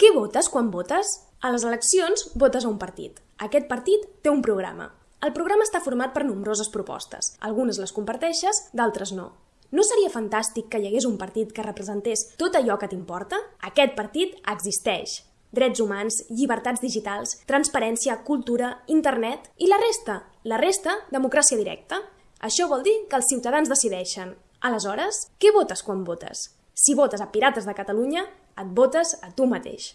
Què votes quan votes? A les eleccions votes a un partit. Aquest partit té un programa. El programa està format per nombroses propostes. Algunes les comparteixes, d'altres no. No seria fantàstic que hi hagués un partit que representés tot allò que t'importa? Aquest partit existeix. Drets humans, llibertats digitals, transparència, cultura, internet i la resta. La resta, democràcia directa. Això vol dir que els ciutadans decideixen. Aleshores, què votes quan votes? Si votes a Pirates de Catalunya, et votes a tu mateix.